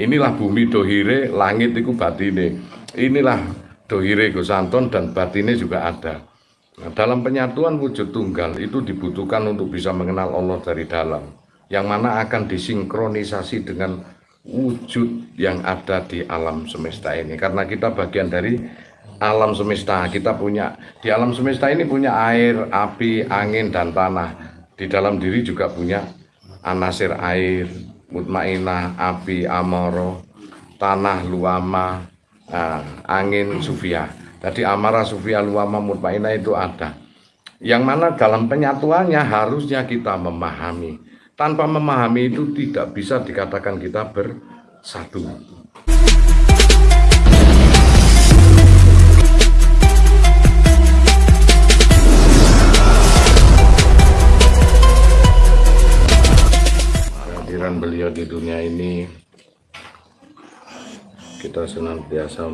inilah bumi dohire langit itu batine. Inilah dohire Gus Anton dan batine juga ada. Nah, dalam penyatuan wujud tunggal itu dibutuhkan untuk bisa mengenal Allah dari dalam yang mana akan disinkronisasi dengan wujud yang ada di alam semesta ini. Karena kita bagian dari alam semesta kita punya di alam semesta ini punya air api angin dan tanah. Di dalam diri juga punya anasir air mutmainah api amoro tanah luama uh, angin sufia. Jadi amara sufia luama mutmainah itu ada. Yang mana dalam penyatuannya harusnya kita memahami. Tanpa memahami itu tidak bisa dikatakan kita bersatu beliau di dunia ini kita senantiasa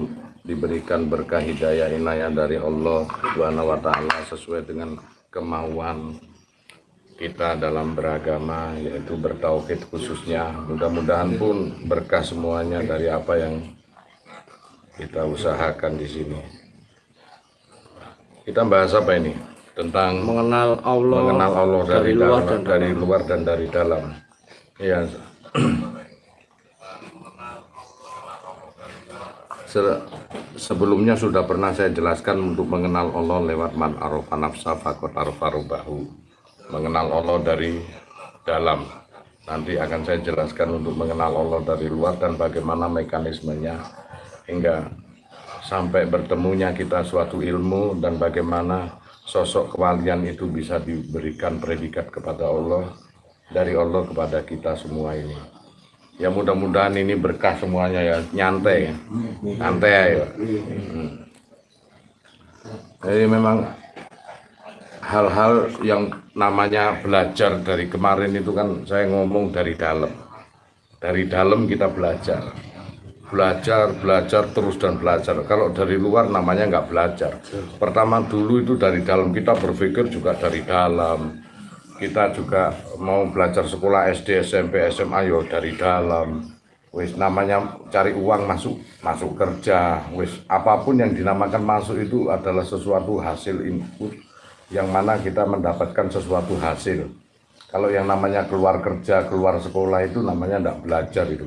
diberikan berkah hidayah inayah dari Allah Subhanahu wa taala sesuai dengan kemauan kita dalam beragama yaitu bertauhid khususnya. Mudah-mudahan pun berkah semuanya dari apa yang kita usahakan di sini. Kita bahas apa ini? Tentang mengenal Allah mengenal Allah dari, dari luar dalam, dan dari luar dan dari dalam Ya. Sebelumnya sudah pernah saya jelaskan untuk mengenal Allah lewat man arofa nafsa fakot arofa bahu. Mengenal Allah dari dalam. Nanti akan saya jelaskan untuk mengenal Allah dari luar dan bagaimana mekanismenya hingga sampai bertemunya kita suatu ilmu dan bagaimana sosok kewalian itu bisa diberikan predikat kepada Allah dari Allah kepada kita semua ini. Ya mudah-mudahan ini berkah semuanya ya, nyantai ya, santai ya. Hmm. Jadi memang hal-hal yang namanya belajar dari kemarin itu kan saya ngomong dari dalam. Dari dalam kita belajar. Belajar, belajar, terus dan belajar. Kalau dari luar namanya nggak belajar. Pertama dulu itu dari dalam, kita berpikir juga dari dalam kita juga mau belajar sekolah SD, SMP, SMA yo dari dalam. Wis namanya cari uang masuk masuk kerja, wis apa pun yang dinamakan masuk itu adalah sesuatu hasil input yang mana kita mendapatkan sesuatu hasil. Kalau yang namanya keluar kerja, keluar sekolah itu namanya tidak belajar itu.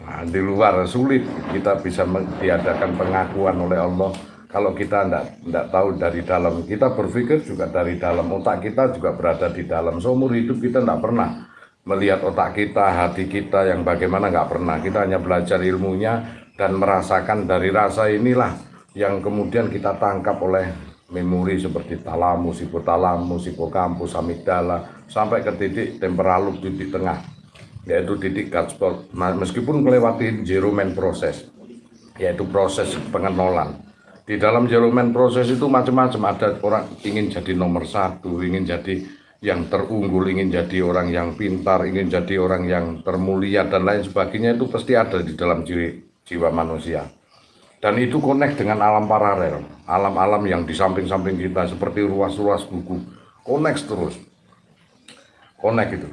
Nah, di luar sulit kita bisa diadakan pengakuan oleh Allah kalau kita tidak tahu dari dalam kita berpikir juga dari dalam otak kita juga berada di dalam seumur hidup kita tidak pernah melihat otak kita hati kita yang bagaimana nggak pernah. Kita hanya belajar ilmunya dan merasakan dari rasa inilah yang kemudian kita tangkap oleh memori seperti talamus, hipotalamus, hipokampus, amigdala sampai ke titik temporalus titik tengah yaitu titik Godspot meskipun melewati zero man proses yaitu proses pengenolan di dalam jeromen proses itu macam-macam. Ada orang ingin jadi nomor satu ingin jadi yang terunggul ingin jadi orang yang pintar ingin jadi orang yang termulia dan lain sebagainya. Itu pasti ada di dalam jiwa, jiwa manusia. Dan itu connect dengan alam paralel. Alam-alam yang di samping-samping kita seperti ruas-ruas buku. Connect terus. Connect itu.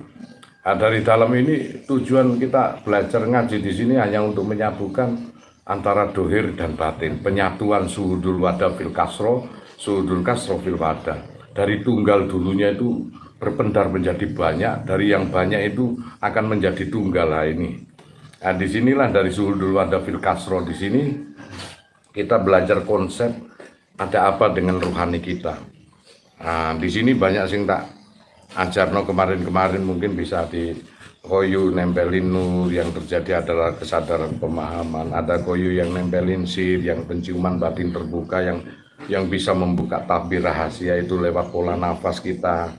Nah, dari dalam ini tujuan kita belajar ngaji di sini hanya untuk menyatukan antara dohir dan batin, penyatuan suhudul wadah fil kasro, suhudul kasro fil wadah. Dari tunggal dulunya itu berpendar menjadi banyak, dari yang banyak itu akan menjadi tunggal lah ini. Nah di sinilah dari suhudul wadah fil kasro di sini kita belajar konsep ada apa dengan rohani kita. Nah, di sini banyak sing tak ajarno kemarin-kemarin mungkin bisa di koyu nempelin nur yang terjadi adalah kesadaran pemahaman. Ada koyu yang nempelin sir yang penciuman batin terbuka yang yang bisa membuka tabir rahasia itu lewat pola nafas kita.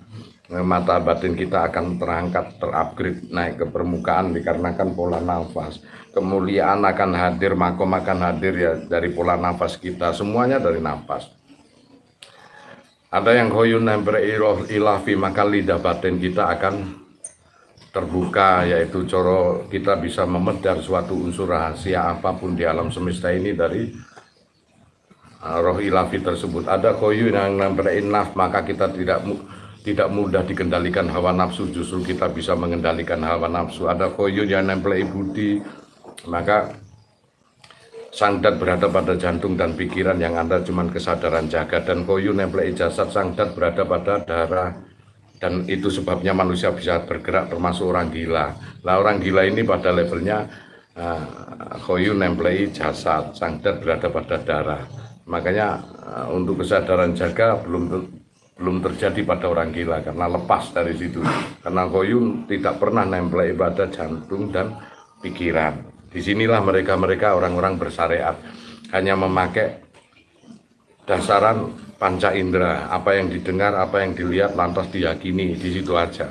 Mata batin kita akan terangkat terupgrade naik ke permukaan dikarenakan pola nafas. Kemuliaan akan hadir makom akan hadir ya dari pola nafas kita. Semuanya dari nafas ada yang koyun nempel ilafi maka lidah batin kita akan terbuka yaitu coro kita bisa memedar suatu unsur rahasia apa pun di alam semesta ini dari uh, roh ilafi tersebut. Ada koyu yang nempel naf maka kita tidak tidak mudah dikendalikan hawa nafsu justru kita bisa mengendalikan hawa nafsu. Ada koyu yang nempel budi maka sangdat berada pada jantung dan pikiran yang ada cuma kesadaran jaga. Dan koyu nemplei jasad sangdat berada pada darah. Dan itu sebabnya manusia bisa bergerak termasuk orang gila. Lah orang gila ini pada levelnya uh, koyu nemplei jasad. Sangdat berada pada darah. Makanya uh, untuk kesadaran jaga belum belum terjadi pada orang gila. Karena lepas dari situ. Karena koyu tidak pernah nemplei pada jantung dan pikiran Di sinilah mereka-mereka orang-orang bersyariat hanya memakai dasaran panca indera, apa yang didengar, apa yang dilihat, lantas diyakini, di situ aja.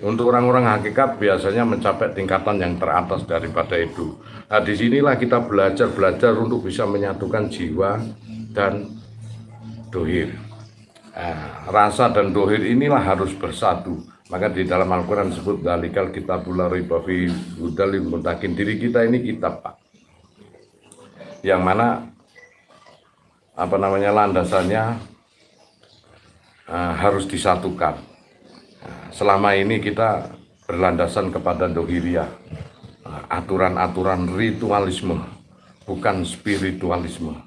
Untuk orang-orang hakikat biasanya mencapai tingkatan yang teratas daripada itu. Nah, di sinilah kita belajar-belajar untuk bisa menyatukan jiwa dan dohir. Nah, rasa dan dohir inilah harus bersatu maka di dalam Al-Quran disebut dalikal kitabullah ribafi hudalil muntakin. Diri kita ini kitab, Pak. Yang mana apa namanya landasannya uh, harus disatukan. Nah, selama ini kita berlandasan kepada dohiriyah, uh, aturan-aturan ritualisme, bukan spiritualisme.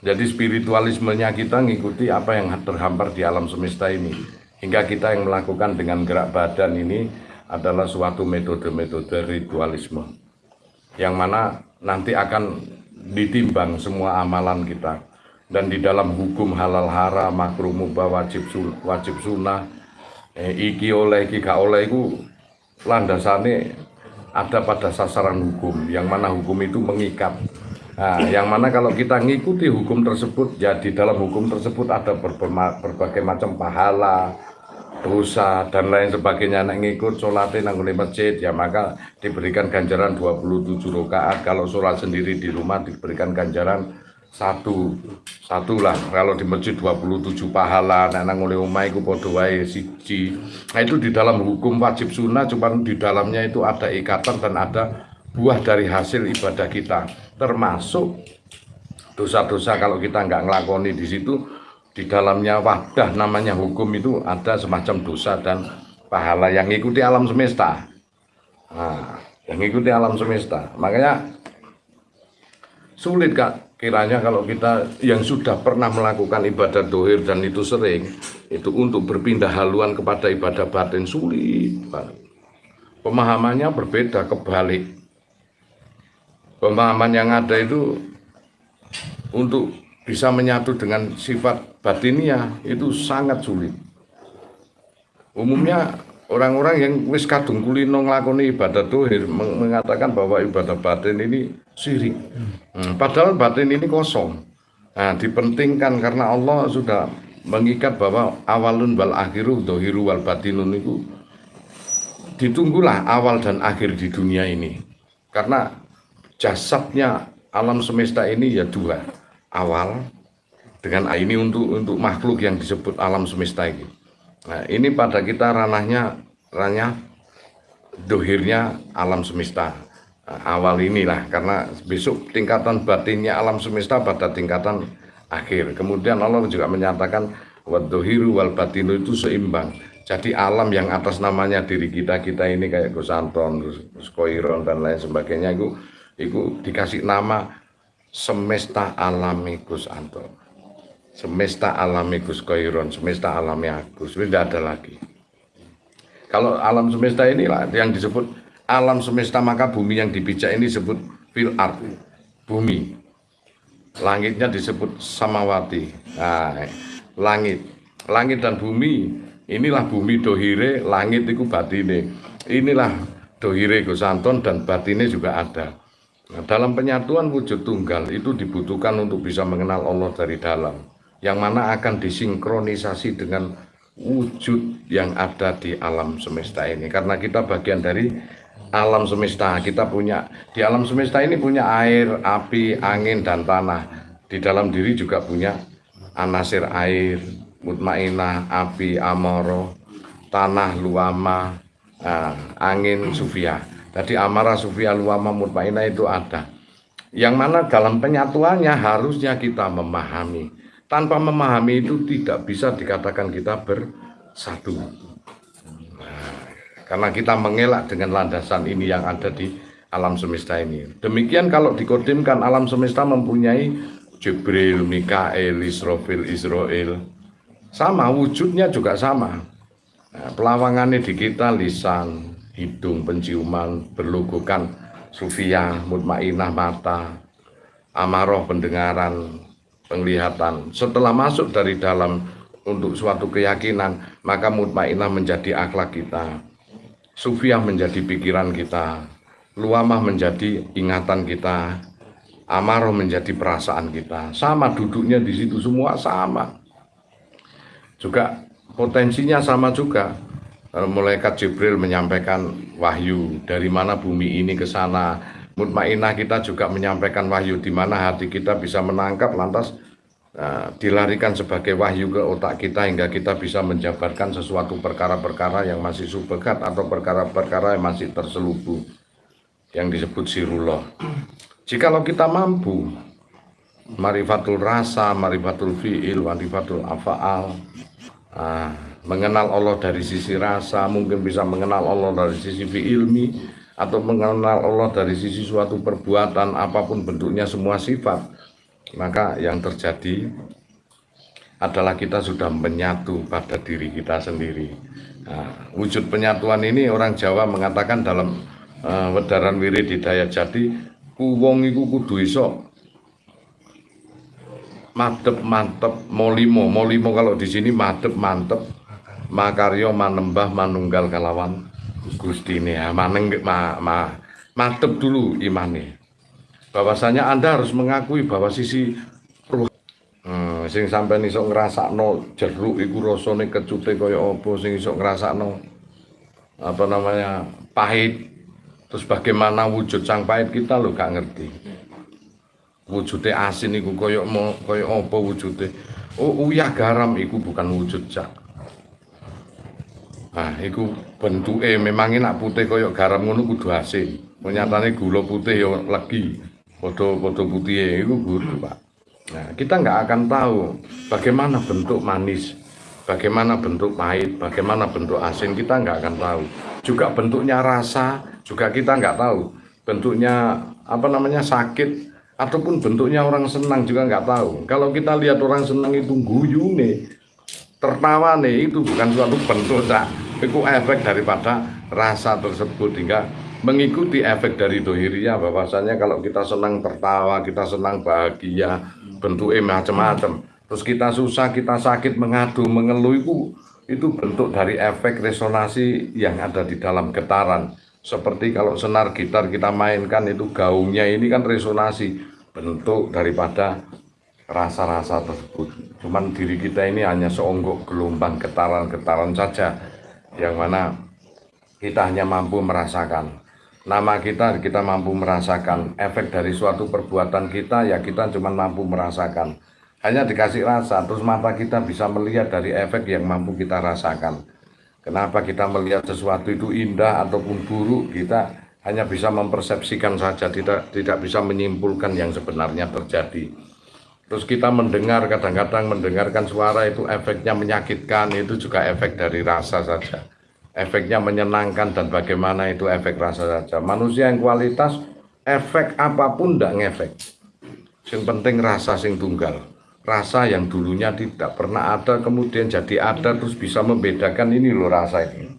Jadi spiritualismenya kita ngikuti apa yang terhampar di alam semesta ini. Hingga kita yang melakukan dengan gerak badan ini adalah suatu metode-metode ritualisme. Yang mana nanti akan ditimbang semua amalan kita. Dan di dalam hukum halal haram makruh mubah wajib wajib sunnah eh, iki oleh iki gak oleh itu landasannya ada pada sasaran hukum. Yang mana hukum itu mengikat nah, yang mana kalau kita ngikuti hukum tersebut ya di dalam hukum tersebut ada berbagai macam pahala dosa dan lain sebagainya. Anak ngikut sholatnya nang masjid ya maka diberikan ganjaran 27 rakaat. Kalau sholat sendiri di rumah diberikan ganjaran satu satu lah kalau di masjid 27 pahala anak oleh umai ku podo wae siji. Nah itu di dalam hukum wajib sunnah cuman di dalamnya itu ada ikatan dan ada buah dari hasil ibadah kita termasuk dosa-dosa kalau kita nggak ngelakoni di situ di dalamnya wadah namanya hukum itu ada semacam dosa dan pahala yang mengikuti alam semesta. Nah, yang mengikuti alam semesta. Makanya sulit kak kiranya kalau kita yang sudah pernah melakukan ibadah dohir dan itu sering itu untuk berpindah haluan kepada ibadah batin sulit pemahamannya berbeda kebalik pemahaman yang ada itu untuk bisa menyatu dengan sifat batinia itu sangat sulit. Umumnya orang-orang yang wis kadung kulino nglakoni ibadah dohir mengatakan bahwa ibadah batin ini syirik. Hmm, padahal batin ini kosong. Nah, dipentingkan karena Allah sudah mengikat bahwa awalun wal akhiru dohiru wal batinun itu ditunggulah awal dan akhir di dunia ini. Karena jasadnya alam semesta ini ya dua awal dengan ini untuk untuk makhluk yang disebut alam semesta ini. Nah, ini pada kita ranahnya ranahnya dohirnya alam semesta nah, awal inilah karena besok tingkatan batinnya alam semesta pada tingkatan akhir. Kemudian Allah juga menyatakan wadohiru wal batinu itu seimbang. Jadi alam yang atas namanya diri kita kita ini kayak Gus Anton, Gus Koiron dan lain sebagainya itu itu dikasih nama semesta alami Gus Anto. Semesta alami Gus Koiron semesta alami Agus. Tidak ada lagi. Kalau alam semesta ini lah yang disebut alam semesta maka bumi yang dipijak ini disebut fil art bumi. Langitnya disebut samawati. Nah, langit. Langit dan bumi inilah bumi dohire langit itu batine. Inilah dohire Gus Anton dan batine juga ada Nah, dalam penyatuan wujud tunggal itu dibutuhkan untuk bisa mengenal Allah dari dalam, yang mana akan disinkronisasi dengan wujud yang ada di alam semesta ini. Karena kita bagian dari alam semesta, kita punya di alam semesta ini punya air, api, angin, dan tanah. Di dalam diri juga punya anasir air, mutmainah, api, amoro, tanah, luama, nah, angin, sufia. Jadi amarah sufia luama mutmainah itu ada. Yang mana dalam penyatuannya harusnya kita memahami. Tanpa memahami itu tidak bisa dikatakan kita bersatu. Nah, karena kita mengelak dengan landasan ini yang ada di alam semesta ini. Demikian kalau dikodimkan alam semesta mempunyai Jibril, Mikael, Israfil, Israel. Sama, wujudnya juga sama. Nah, pelawangannya di kita lisan, hidung, penciuman, berlogokan sufia, mutmainah mata, amaroh pendengaran, penglihatan. Setelah masuk dari dalam untuk suatu keyakinan, maka mutmainah menjadi akhlak kita. Sufiah menjadi pikiran kita, luamah menjadi ingatan kita, amarah menjadi perasaan kita. Sama duduknya di situ semua sama. Juga potensinya sama juga. Malaikat Jibril menyampaikan wahyu dari mana bumi ini ke sana. Mutmainah kita juga menyampaikan wahyu di mana hati kita bisa menangkap lantas uh, dilarikan sebagai wahyu ke otak kita hingga kita bisa menjabarkan sesuatu perkara-perkara yang masih subhat atau perkara-perkara yang masih terselubung yang disebut sirullah. Jikalau kita mampu marifatul rasa, marifatul fi'il, marifatul afa'al, ah, mengenal Allah dari sisi rasa, mungkin bisa mengenal Allah dari sisi fi'ilmi, atau mengenal Allah dari sisi suatu perbuatan, apa pun bentuknya semua sifat, maka yang terjadi adalah kita sudah menyatu pada diri kita sendiri. Nah, wujud penyatuan ini orang Jawa mengatakan dalam uh, Wedaran Wirid Hidayat Jati wong iku kudu iso madep mantep molimo molimo kalau di sini madep mantep makaryo manembah manunggal kalawan Gusti ini ya maneng ma, ma, madep dulu imani bahwasanya anda harus mengakui bahwa sisi roh hmm, sing sampai iso ngrasakno jeruk iku rasane kecute kaya apa sing iso ngrasakno apa namanya pahit Terus bagaimana wujud sang pahit kita lo gak ngerti. Wujudnya asin iku koyok mau koyok apa wujudnya? Oh uyah garam iku bukan wujud cak. Nah, iku bentuknya memang enak putih koyok garam ngono kudu asin. Menyatane gula putih yo lagi. Foto-foto putih itu guru pak. Nah, kita nggak akan tahu bagaimana bentuk manis, bagaimana bentuk pahit, bagaimana bentuk asin kita nggak akan tahu. Juga bentuknya rasa, juga kita nggak tahu bentuknya apa namanya sakit ataupun bentuknya orang senang juga nggak tahu kalau kita lihat orang senang itu guyu nih tertawa nih itu bukan suatu bentuk tak itu efek daripada rasa tersebut hingga mengikuti efek dari dohiriyah bahwasanya kalau kita senang tertawa kita senang bahagia bentuknya macam-macam terus kita susah kita sakit mengadu mengeluh itu itu bentuk dari efek resonasi yang ada di dalam getaran. Seperti kalau senar gitar kita mainkan itu gaungnya ini kan resonasi bentuk daripada rasa-rasa tersebut. Cuman diri kita ini hanya seonggok gelombang getaran-getaran saja yang mana kita hanya mampu merasakan. Nama kita kita mampu merasakan efek dari suatu perbuatan kita ya kita cuma mampu merasakan. Hanya dikasih rasa terus mata kita bisa melihat dari efek yang mampu kita rasakan. Kenapa kita melihat sesuatu itu indah ataupun buruk, kita hanya bisa mempersepsikan saja, tidak tidak bisa menyimpulkan yang sebenarnya terjadi. Terus kita mendengar, kadang-kadang mendengarkan suara itu efeknya menyakitkan, itu juga efek dari rasa saja. Efeknya menyenangkan dan bagaimana itu efek rasa saja. Manusia yang kualitas, efek apa pun tidak ngefek. Yang penting rasa sing tunggal rasa yang dulunya tidak pernah ada kemudian jadi ada terus bisa membedakan ini loh rasa ini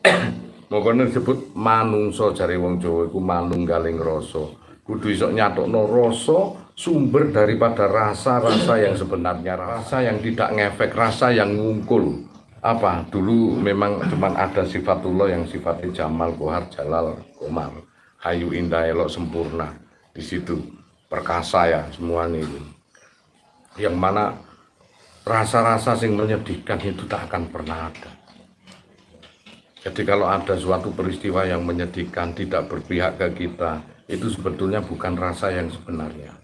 Makanya disebut manungso jari wong Jawa iku manunggaling rasa. Kudu iso nyatokno rasa sumber daripada rasa-rasa yang sebenarnya rasa yang tidak ngefek, rasa yang ngungkul. Apa? Dulu memang cuma ada sifatullah yang sifatnya Jamal, Kohar, Jalal, Komar, Hayu, Indah, Elok, Sempurna. Di situ perkasa ya semua ini yang mana rasa-rasa yang menyedihkan itu tak akan pernah ada. Jadi kalau ada suatu peristiwa yang menyedihkan, tidak berpihak ke kita, itu sebetulnya bukan rasa yang sebenarnya.